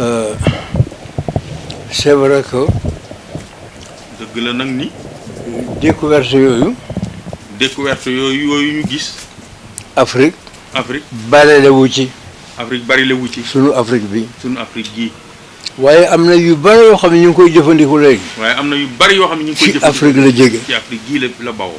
Euh, c'est vrai que. dëgg la nag ni. découverte yooyu. découverte yooyu yooyu ñu gis. Afrique. Afrique bari la wu ci. Afrique bari la wu ci. sunu Afrique bi. sunu Afrique gii. waaye am na yu bari yoo xam ne ñu ngi koy jëfandiku léegi. waaye am na yu bari yoo xam ne ñu ngi koy jëfandiku ci Afrique la jóge ci Afrique gii la la bawoo.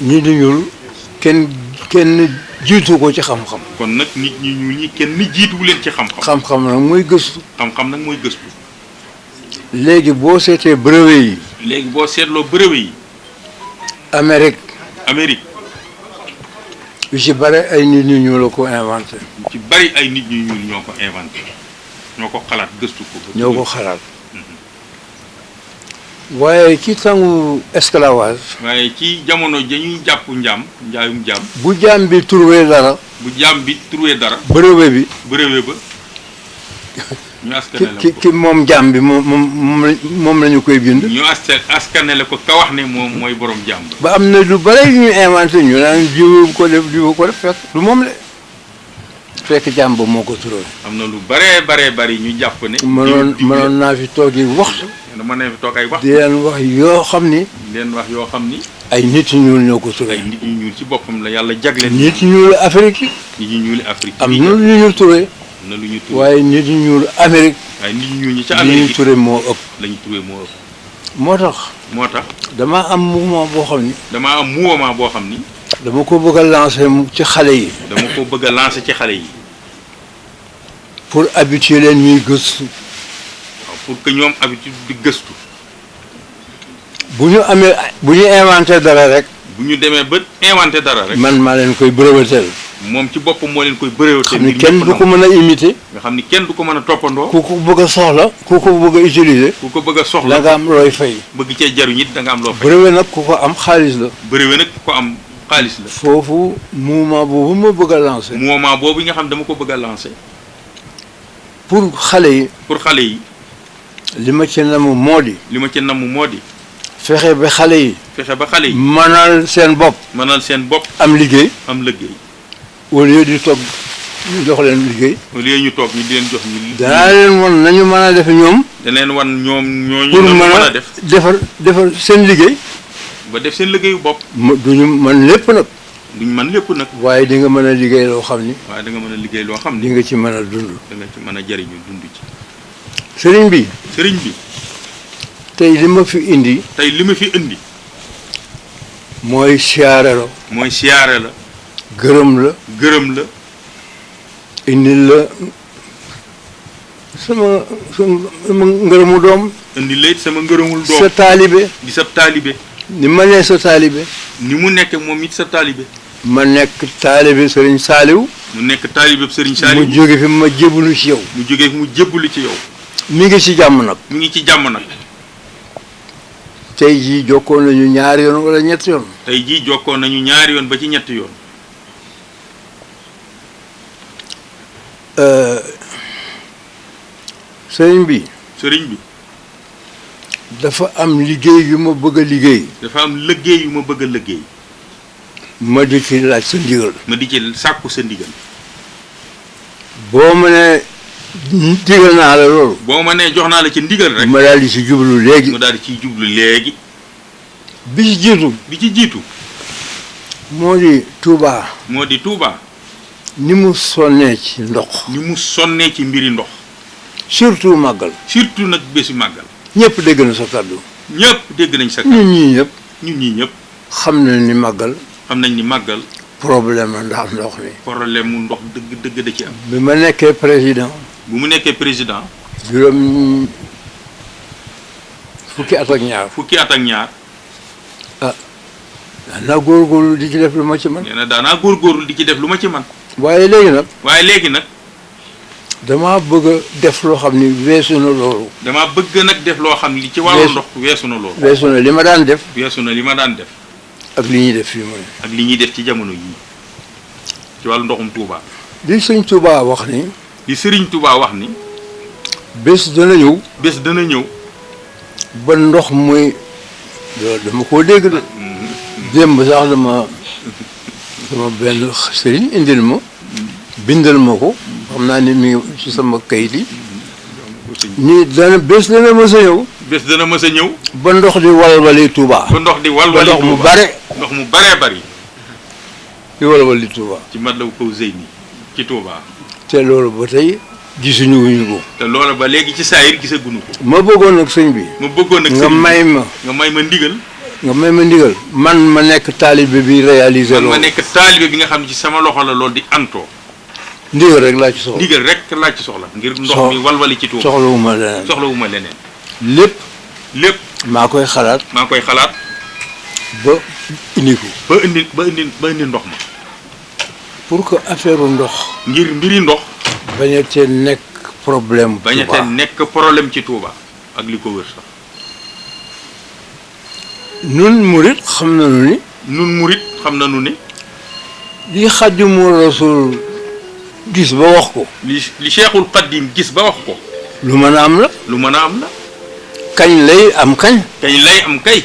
ñi di ñuul kenn kenn jiitu ko ci xam-xam. kon nag nit ñi ñuul ñi kenn jiituwu leen ci xam-xam. xam-xam nag mooy gëstu. xam-xam nag mooy gëstu. léegi boo seetee brevet yi. léegi boo seetloo brevet yi. Amérique. Amérique. yu ci bari ay nit ñu ñuul la ko inventé. yu ci bari ay nit ñu ñuul ñoo ko inventé ñoo ko xalaat gëstu ko. ñoo ko xalaat. Waaye ci tangu eskalawaas. Waaye ci jamono ja ñuy jàpp njaam, njaayum jaam. Bu jaam bi turwee dara. Bu jaam bi turwee dara. Bërewe bi. Bërewe ba. Ñu askanale ko ki moom jaam bi moom moom la ñu koy bind. Ñu askanale ko ka wax ne moom mooy borom jaam ba. Ba am na lu bare yu ñu inventé ñu naan jiwu ko def jiwu ko def fekk du moom la. fekk jaam ba moo ko turoon. am na lu baree baree bari ñu jàpp ne. mënoon mënoon naa fi toog yi waxtu. dama ne fi toog ay waxtu. di leen wax yoo xam ni. di leen wax yoo xam ni. ay nit yu ñuul ñoo ko turee. ay nit yu ñuul ci boppam la yàlla jagleel. nit yu ñuul Afrique. nit yu ñuul Afrique. am na lu ñu turee. am na lu ñu turee waaye nit yu ñuul Amérique. waaye nit yu ñuul ñi ca Amérique li ñu turee moo ëpp. la ñu turee moo ëpp. moo tax. moo tax. damaa am mouvement boo xam ni. damaa am mouvement boo xam ni. dama ko bëgg a lancer ci xale yi. dama ko bëgg a lancer ci xale yi. pour habituer leen ñuy gëstu. pour que ñoom habitude di gëstu. bu ñu amee bu ñu inventé dara rek. bu ñu demee ba inventé dara rek. man maa leen koy brevetel. moom ci boppam moo leen koy brevetel. xam ne kenn du ko mën a imiter. nga xam ni kenn du ko mën a toppandoo. ku ko bëgg a soxla. ku ko bëgg a utiliser. ku ko bëgg a soxla da am looy fay. bëgg cee jaruñ it da nga am loo fay. brevet nag ku ko am xaalis la. brevet nag ku ko am xaalis la. foofu mouvement boobu ma bëgg a lancer. mouvement boobu nga xam dama ko bëgg a lancer. pour xale yi. pour xale yi. li ma ci namm moo di. li ma ci namm moo di. fexe ba xale yi. fexe ba xale yi. mënal seen bopp. mënal seen bopp. am liggéey. am liggéey. au lieu di toog ñu jox leen liggéey. au lieu ñu toog ñu di leen jox ñu. danaa leen wan nañu mën a def ñoom. dana leen wan ñoom ñooñu. pour mën a def defar defar seen liggéey. ba def seen liggéeyu bopp. ma duñu man lépp nag. duñ man lépp nag. waaye di nga mën a liggéey loo xam ni. waaye da nga mën a liggéey loo xam ni. di nga ci mën a dund. da nga ci mën a jëriñu dund ci. sëriñ bi. sëriñ bi. tey li ma fi indi. tey li ma fi indi. mooy siyaare la. mooy siyaare la. gërëm la. gërëm la. indil la sama sama ngërëmu doom. indil la it sama ngërëmul doom. sa taalibe. di sa taalibe. ni ma nee sa taalibe. ni mu nekk moom it sa taalibe. ma nekk taalibe Serigne Saliou. mu nekk taalibe Serigne Saliou. mu jóge fi ma jébbalu ci yow. mu jóge fi mu jébbalu ci yow. mi ngi ci jàmm nag. mi ngi ci jàmm nag. tey jii jokkoo nañu ñaari yoon wala ñetti yoon. tey jii jokkoo nañu ñaari yoon ba ci ñetti yoon. Euh, sëriñ bi. sëriñ bi. dafa am liggéey yu ma bëgg a liggéey. dafa am liggéey yu ma bëgg a liggéey. Ma di ci laaj sa ndigal. Ma di ci sàkku sa ndigal. Boo ma nee digal naa la loolu. Boo ma nee jox naa la ci ndigal rek. Ma daal di ci jublu léegi. Ma daal di ciy jublu léegi. Bi ci jiitu. Bi ci jiitu. Moo di Tuubaa. Moo di Tuubaa. Ni mu sonnee ci ndox. Ni mu sonnee ci mbiri ndox. Surtout màggal. Surtout nag bési màggal. Ñépp dégg na sa kàddu. Ñépp dégg nañ sa kàddu. Ñun ñii ñépp. Ñun ñii ñépp. xam nañ ni màggal. xam nañ ni màggal. problème la ndax ndox mi. problème mu ndox dëgg dëgg da ci am. bi ma nekkee président. bu mu nekkee président. juróom fukki at ak ñaar. fukki at ak ñaar. ah daanaa góorgóorlu di ci def lu ma ci man. nee na daanaa góorgóorlu di ci def lu ma ci man. waaye léegi nag. waaye léegi nag. damaa bëgg a def loo xam ni weesu na loolu. damaa bëgg nag def loo xam li ci wàllu ndox weesu na loolu. weesu na li ma daan def. weesu na li ma daan def. ak li ñuy def fii mooy. ak li ñuy def ci jamono yii ci wàllu ndoxum Touba. li sëñ Touba wax ni. li sëriñ Touba wax ni. bés dana ñëw. bés dana ñëw. ba ndox muy. loolu dama koo dégg de. Mm-hmm. démb sax dama. sama benn sëriñ indil ma. bindal ma ko xam naa ni mi ngi ci sama kayit yi ni dana bés dana mës a ñëw bés dana mës a ñëw ba ndox di walwali Touba ba ndox di ba walwali ndox mu Tuuba. bare ndox mu baree bari di walwali Touba ci Matlaboul Fawzayni ci Touba te loolu ba tey gisuñu wuñu ko. te loola ba léegi ci saayir gisaguñu ko. ma bëggoon nag sëñ bi. ma bëggoon nag nga may ma. nga may ma ndigal. nga may ma ndigal. man ma nekk taalibe bi réaliser loolu. ma nekk taalibe bi nga xam ne ci sama loxo la loolu di antoo. ndigal rek laa ci soxla. ndigal rek laa ci soxla. ngir ndox mi walwali ci tuub. soxlawu ma leneen soxlawu ma leneen. lépp. lépp. maa koy xalaat. maa koy xalaat. ba indi ko. ba indi ba indi ba indi ndox ma. pour que affaire ndox. ngir mbiri ndox. bañ a tee nekk problème. Touba bañ a tee nekk problème ci Touba ak li ko wër sax. nun murit xam nañu ni. nun murit xam nañu ni. li Xaadimu Rasuul gis ba wax ko. li li Cheikhul Xaadim gis ba wax ko. lu mën a am la. lu mën a am la. kañ lay am kañ. kañ lay am kay.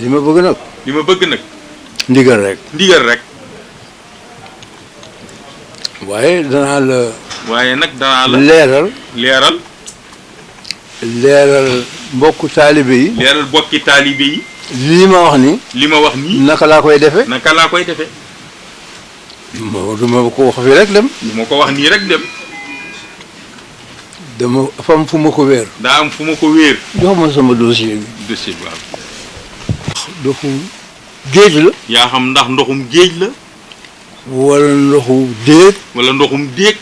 li ma bëgg nag. li ma bëgg nag. ndigal rek. ndigal rek. waaye danaa la. waaye nag danaa la. leeral. leeral. leeral mbokku taalibe yi. leeral mbokki taalibe yi. lii ma wax nii. li ma wax nii. naka laa koy defee. naka laa koy defee. ma du ma ko wax fii rek dem. du ma ko wax nii rek dem. dama fa am fu ma ko wéer. daa am fu ma ko wéer. jox ma sama dossier bi. dossier bi waaw. ndoxu géej la. yaa xam ndax ndoxum géej la. wala ndoxu déeg. wala ndoxum déeg.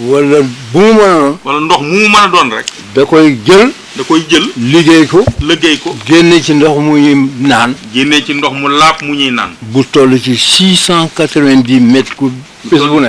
wala bu mu mën a doon. wala ndox mu mu mën a doon rek. da koy jël. da koy jël. liggéey ko. liggéey ko. génne ci ndox mu ñuy naan. génne ci ndox mu laab mu ñuy naan. bu toll ci six cent quatre-vingt-dix mètres cube. bés bu ne.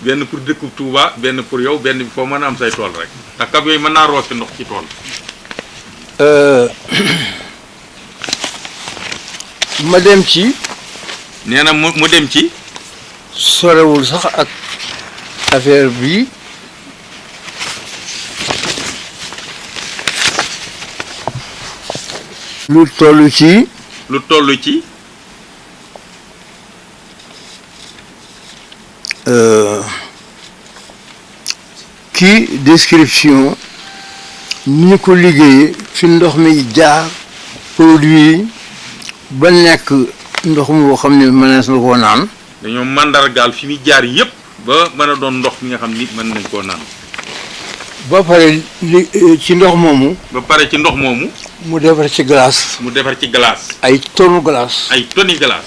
benn pour dëkkub Touba benn pour yow benn bi foo mën a am say tool rek ndax camion yi mën naa roose ndox ci tool ma dem ci nee na mu mu dem ci sorewul sax ak affaire bi lu toll ci lu toll ci Euh, kii description ni ñu ko liggéeyee fi ndox mi jaar produit yi ba nekk ndox moo xam ne mënees na koo naan. dañoo màndargaal fi muy jaar yëpp ba mën a doon ndox mi nga xam ni mën nañ koo naan. ba pare li eh, ci ndox moomu. ba pare ci ndox moomu. mu defar ci glace. mu defar ci glace. ay tonu glace. ay toni glace.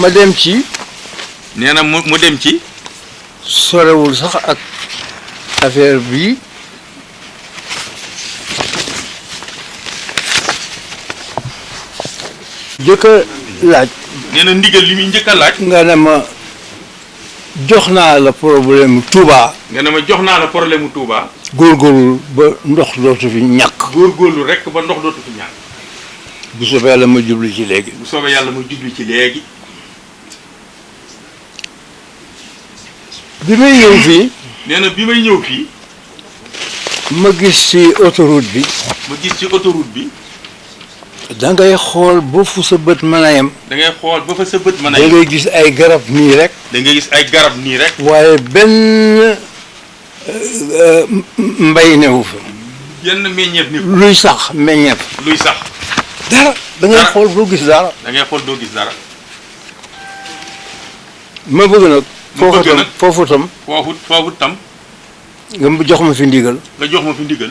ma dem ci nee na mu mu dem ci sorewul sax ak affaire bi jëkk a laaj nee na ndigal li muy njëkk a laaj nga ne ma jox naa la problème Touba nga ne ma jox naa la problème mu Touba góorgóorlu ba ndox dootu fi ñàkk góorgóorlu rekk ba ndox dootu fi ñaan bu soobee yàlla ma jublu ci léegi. bu soobee yàlla ma jublu ci léegi. bi may ñëw fii. nee na bi may ñëw fii. ma gis ci autoroute bi. ma gis ci autoroute bi. da ngay xool ba fu sa bët mën a yem. da ngay xool ba fa sa bët mën a yem. da ngay gis ay garab nii rek. da ngay gis ay garab nii rek. waaye benn. mbay newu fa. yenn meññeef ni luy sax meññeef. luy sax. dara da ngay xool doo gis dara. da ngay xool doo gis dara. ma bëgg nag. ma bëgg nag foofu tam foofu tam. foofu tam. nga jox ma fi ndigal. nga jox ma fi ndigal.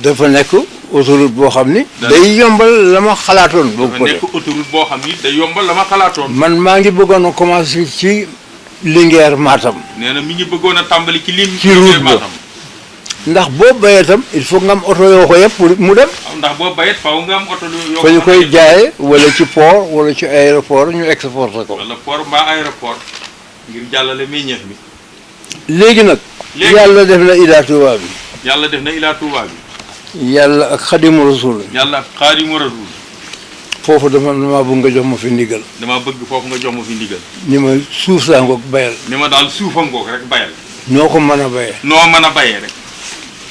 dafa nekk autoroute boo xam ni. day yombal la ma xalaatoon. boo ko nekk autoroute boo xam ni day yombal la ma xalaatoon. man maa ngi bëggoon a commencé ci Linguère Matam. nee na mi ngi bëggoon a tàmbali ci lim. ci route ba ndax boo bayee itam il faut nga am oto yoo ko yëpp pour mu dem. Ah, ndax boo bayee faaw nga am oto yoo ko ñu koy jaayee wala ci port wala ci aéroport ñu exporté ko. wala port mbaa aéroport ngir jàllale meññeef bi. léegi nag. léegi yàlla def na Ila Touba bi. yàlla def na Ila Touba bi. yàlla ak xadimu rasul. yàlla ak xadimu rasul. foofu dama damaa bëgg nga jox ma fi ndigal. damaa bëgg foofu nga jox ma fi ndigal. ni ma suuf saa ngoog bayal. ni ma daal suufa ngoog rek bayal. noo ko mën a bayee. noo mën a bayee rek.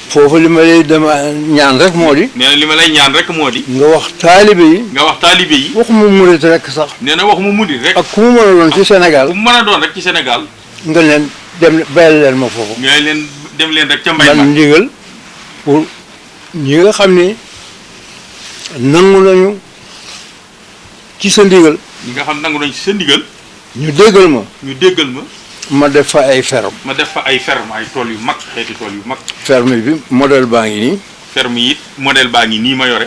foofu li ma lay dama ñaan rek moo di. nee na li ma lay ñaan rek moo di. nga wax taalibe yi. nga wax taalibe yi. waxuma murit rek sax. nee na waxuma murit rek. ak ku mu mën a doon ci Sénégal. ku mu mën a doon rek ci Sénégal. nga leen dem bayal leen ma foofu. nga leen dem leen rek ca mbay ma. man ndigal pour ñi nga xam ne nangu nañu ci sa ndigal. ñi nga xam nangu nañu ci sa ndigal. ñu déggal ma. ñu déggal ma. ma def fa ay ferme. ma def fa ay ferme ay tool yu mag xeeti tool yu mag. ferme bi modèle baa ngi nii. ferme yi modèle baa ngi nii ma yore.